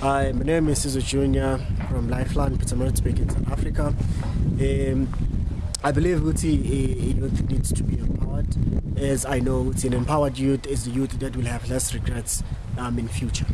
Hi, my name is Sizo Junior from Lifeline, Pietermaritzburg in South Africa. Um, I believe Uti youth needs to be empowered, as I know Uti an empowered youth is the youth that will have less regrets um, in future.